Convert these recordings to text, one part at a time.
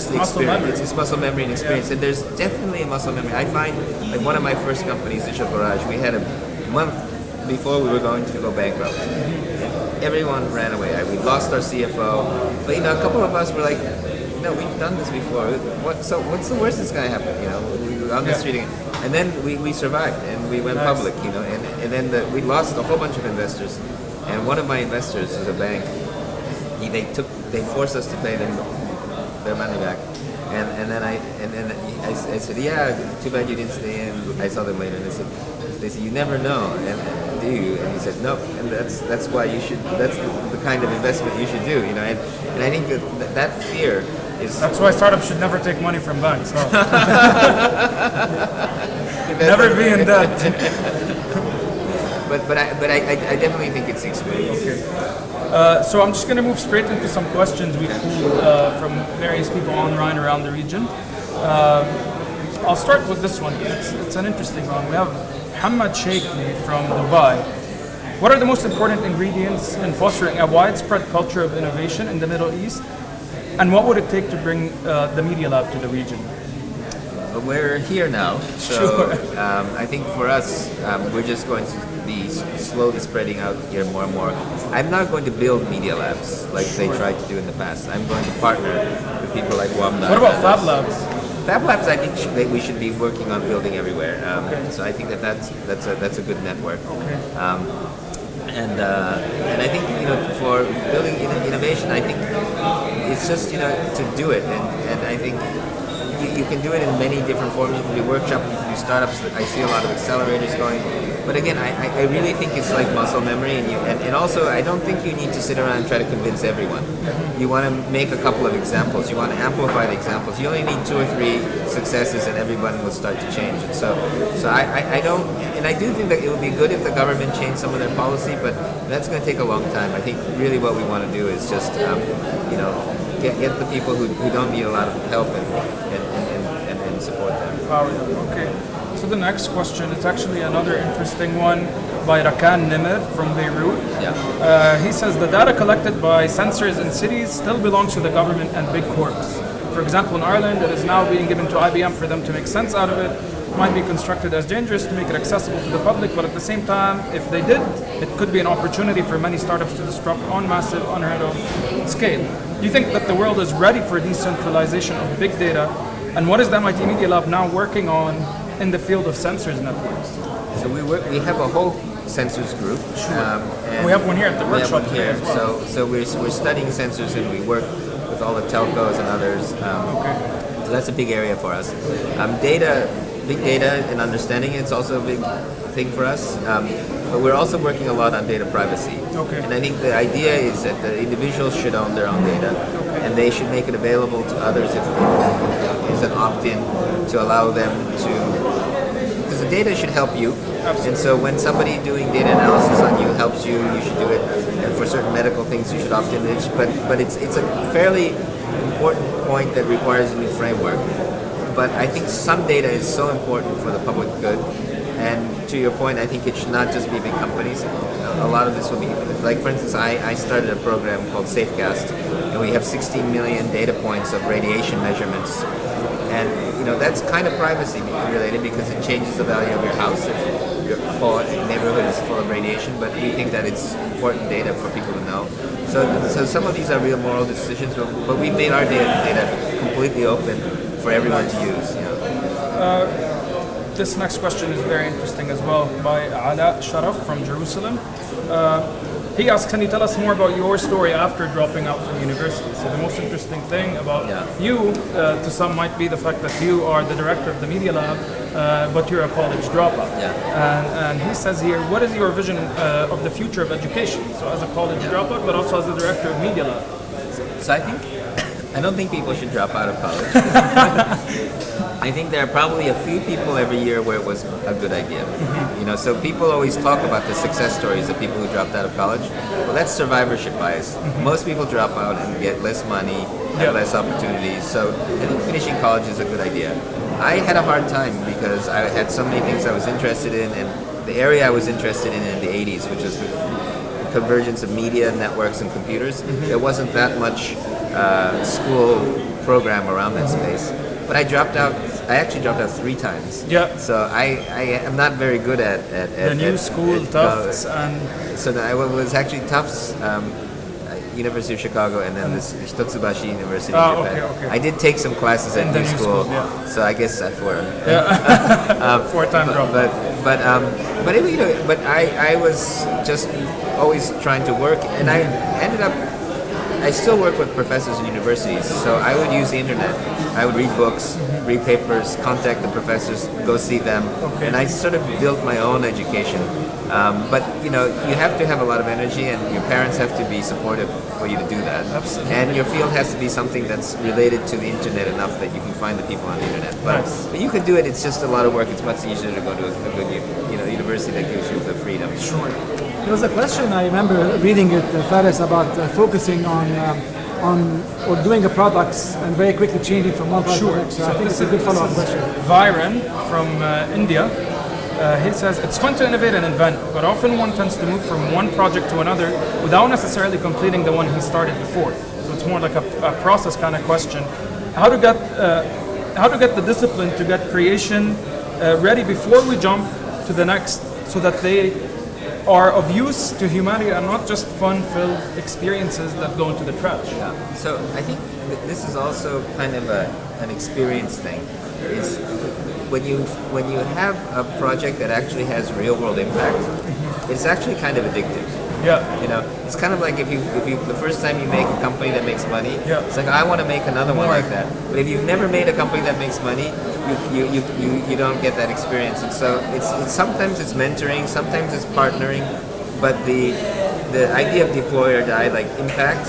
just the Muscle experience. memory. It's, muscle memory and experience, and there's definitely a muscle memory. I find like one of my first companies, Digital Garage, we had a month before we were going to go bankrupt. Everyone ran away. We lost our CFO, but you know, a couple of us were like, "No, we've done this before. What? So what's the worst that's gonna happen? You know, we were on the Yeah. street again." And then we, we survived, and we went Nice. public. You know, and and then the, we lost a whole bunch of investors, and one of my investors is a bank. He, they took they forced us to pay them their money back. And, and then I and then I, I said, yeah, too bad you didn't stay in. I saw them later, and they said, they said, you never know, and do you? And he said, no, and that's that's why you should. That's the, the kind of investment you should do, you know. And, and I think that that, that fear is That's why startups should never take money from banks. huh? never be in debt. But but I but I, I, definitely think it's the experience. Uh, so I'm just going to move straight into some questions we pulled uh, from various people online around the region. Um I'll start with this one. It's, it's an interesting one. We have Hamad Sheikhi from Dubai. What are the most important ingredients in fostering a widespread culture of innovation in the Middle East? And what would it take to bring uh, the Media Lab to the region? We're here now, so Sure. um, I think for us, um, we're just going to be slowly spreading out here more and more. I'm not going to build media labs like they tried to do in the past. I'm going to partner with people like Wamda. What about Fab Labs? Fab Labs? I think sh- that we should be working on building everywhere. Um, Okay. So I think that that's that's a that's a good network. Okay. Um, and uh, and I think you know for building innovation, I think it's just you know to do it, and, and I think you, you can do it in many different forms. You can do workshops, you can do startups. I see a lot of accelerators going. But again, I, I- really think it's like muscle memory, and, you, and and also I don't think you need to sit around and try to convince everyone. You want to make a couple of examples. You want to amplify the examples. You only need two or three successes, and everyone will start to change. And so, so I, I, I don't, and I do think that it would be good if the government changed some of their policy, but that's going to take a long time. I think really what we want to do is just, um, you know, get, get the people who, who don't need a lot of help and, and, and, and, and support them. Power them. Okay. So the next question is actually another interesting one by Rakan Nimr from Beirut. Yeah. Uh, he says the data collected by sensors in cities still belongs to the government and big corps. For example, in Ireland, it is now being given to IBM for them to make sense out of it. It might be constructed as dangerous to make it accessible to the public, but at the same time, if they did, it could be an opportunity for many startups to disrupt on massive, unheard of scale. Do you think that the world is ready for decentralization of big data? And what is the MIT Media Lab now working on in the field of sensors networks? So we work, we have a whole sensors group. Um, and We have one here at the workshop here. well. So, so we're, we're studying sensors and we work with all the telcos and others. Um, Okay. So that's a big area for us. Um, data, big data and understanding it's also a big thing for us. But we're also working a lot on data privacy. Okay. And I think the idea is that the individuals should own their own data, and they should make it available to others if it's an opt-in to allow them to because the data should help you. And so when somebody doing data analysis on you helps you, you should do it. And for certain medical things, you should opt in. But but it's it's a fairly important point that requires a new framework. But I think some data is so important for the public good. And to your point, I think it should not just be big companies. A lot of this will be, like for instance, I, I started a program called SafeCast, and we have 16 million data points of radiation measurements and you know that's kind of privacy related because it changes the value of your house if your neighborhood is full of radiation. But we think that it's important data for people to know. So, so some of these are real moral decisions, but, but we made our data, data completely open for everyone to use. You know. Uh, This next question is very interesting as well by Ala Sharaf from Jerusalem. Uh, he asks, can you tell us more about your story after dropping out from university? So the most interesting thing about Yeah. you, uh, to some, might be the fact that you are the director of the Media Lab, uh, but you're a college dropout. Yeah. And, and he says here, what is your vision uh, of the future of education? So as a college dropout, but also as the director of Media Lab. So I think I don't think people should drop out of college. I think there are probably a few people every year where it was a good idea. Mm-hmm. You know, so people always talk about the success stories of people who dropped out of college. Well, that's survivorship bias. Mm-hmm. Most people drop out and get less money, have less opportunities. So I think finishing college is a good idea. I had a hard time because I had so many things I was interested in, and the area I was interested in in the 80s, which was the convergence of media, networks, and computers. Mm-hmm. There wasn't that much uh, school program around that space. But I dropped out. I actually dropped out three times. Yeah. So I, I am not very good at, at, The new at- school, at- Tufts, no, and so that I was actually Tufts, um, uh, University of Chicago, and then this Hitotsubashi University in Japan. okay, okay. I did take some classes at new new school, school, yeah. so I guess I for four-time drop. but but um, but it, you know, but I I was just always trying to work, and I ended up. I still work with professors in universities, so I would use the internet. I would read books, read papers, contact the professors, go see them, Okay. and I sort of built my own education. Um, but you know, you have to have a lot of energy, and your parents have to be supportive for you to do that. Absolutely. And your field has to be something that's related to the internet enough that you can find the people on the internet. But, Nice. but you could do it. It's just a lot of work. It's much easier to go to a, a good you know university that gives you the freedom. sure. There was a question I remember reading it, uh, Faris, about uh, focusing on um, on or doing a products and very quickly changing from one product to the Sure. next. So, I think it's a good follow-up question. Viren from uh, India. Uh, he says it's fun to innovate and invent, but often one tends to move from one project to another without necessarily completing the one he started before. So it's more like a, a process kind of question. How to get uh, how to get the discipline to get creation uh, ready before we jump to the next, so that they are of use to humanity and not just fun-filled experiences that go into the trash. Yeah. So I think this is also kind of a, an experience thing. Is when you when you have a project that actually has real world impact, it's actually kind of addictive. Yeah. You know, it's kind of like if you if you the first time you make a company that makes money, Yeah. it's like I want to make another one like that. But if you've never made a company that makes money, you you, you, you, you don't get that experience. And so it's, it's sometimes it's mentoring, sometimes it's partnering, but the the idea of deploy or die, like impact,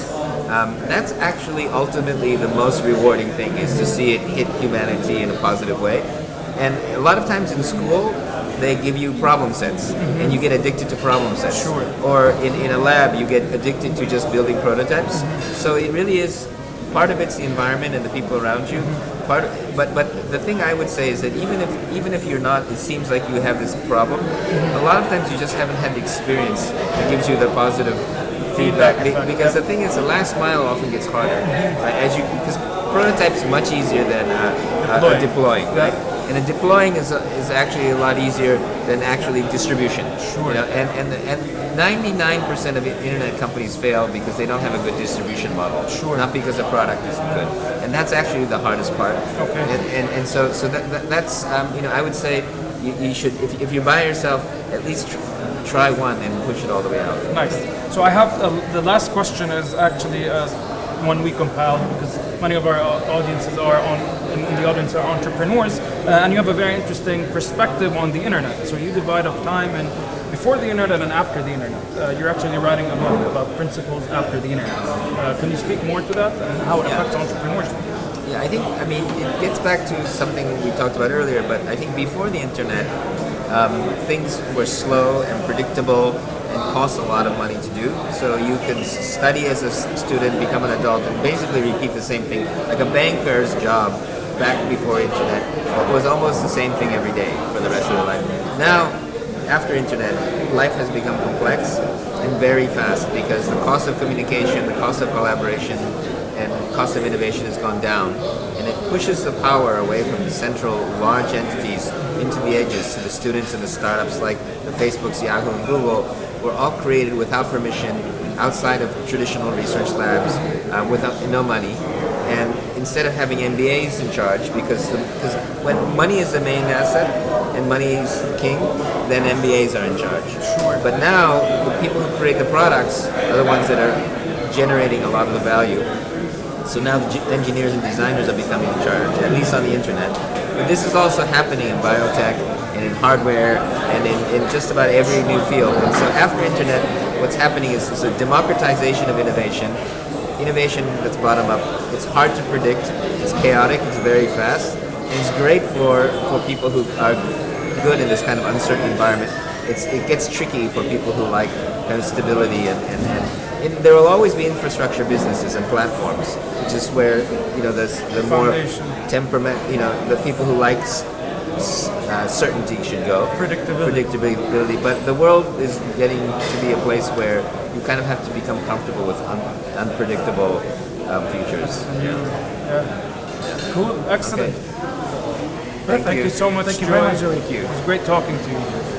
um, that's actually ultimately the most rewarding thing is to see it hit humanity in a positive way. And a lot of times in school, they give you problem sets, and you get addicted to problem sets. Sure. Or in, in a lab, you get addicted to just building prototypes. So it really is part of it's the environment and the people around you. Part, but but the thing I would say is that even if even if you're not, it seems like you have this problem. A lot of times you just haven't had the experience that gives you the positive feedback. Be- because the thing is, the last mile often gets harder. Right? As you because prototypes much easier than uh, uh, Deploying. deploying, right? And deploying is, a, is actually a lot easier than actually distribution. Sure. You know, and and and 99% of internet companies fail because they don't have a good distribution model. Sure. Not because the product isn't good. And that's actually the hardest part. Okay. And and, and so so that, that that's um, you know I would say you, you should if, if you buy yourself at least tr- try one and push it all the way out. Nice. So I have uh, the last question is actually uh, one we compiled because many of our audiences are on in, in the audience are entrepreneurs, uh, and you have a very interesting perspective on the internet. So you divide up time and before the internet and after the internet. Uh, you're actually writing a book about principles after the internet. Uh, can you speak more to that and how it Yeah. affects entrepreneurship? Yeah, I think, I mean, it gets back to something we talked about earlier, but I think before the internet, um, things were slow and predictable and cost a lot of money to do. So you s- study as a student, become an adult, and basically repeat the same thing. Like a banker's job back before internet was almost the same thing every day for the rest of their life. Now, after internet, life has become complex and very fast because the cost of communication, the cost of collaboration, and cost of innovation has gone down, and it pushes the power away from the central large entities into the edges to the students and the startups like the Facebooks, Yahoo, and Google were all created without permission, outside of traditional research labs, uh, without no money, and instead of having MBAs in charge, because the, because when money is the main asset and money is king, then MBAs are in charge. Sure. But now the people who create the products are the ones that are generating a lot of the value. So now the engineers and designers are becoming in charge, at least on the internet. But this is also happening in biotech and in hardware and in, in just about every new field. And so after internet, what's happening is, is a democratization of innovation. Innovation that's bottom up. It's hard to predict. It's chaotic. It's very fast. And it's great for, for people who are good in this kind of uncertain environment. It's, it gets tricky for people who like kind of stability and, and, and, there will always be infrastructure businesses and platforms, which is where you know the, the more temperament, you know, the people who like uh, certainty should go. Predictability. Predictability. But the world is getting to be a place where you kind of have to become comfortable with un- unpredictable um, futures. Yeah. Cool. Excellent. Thank Thank you. you so much. Thank you very much. Thank you. It was great talking to you.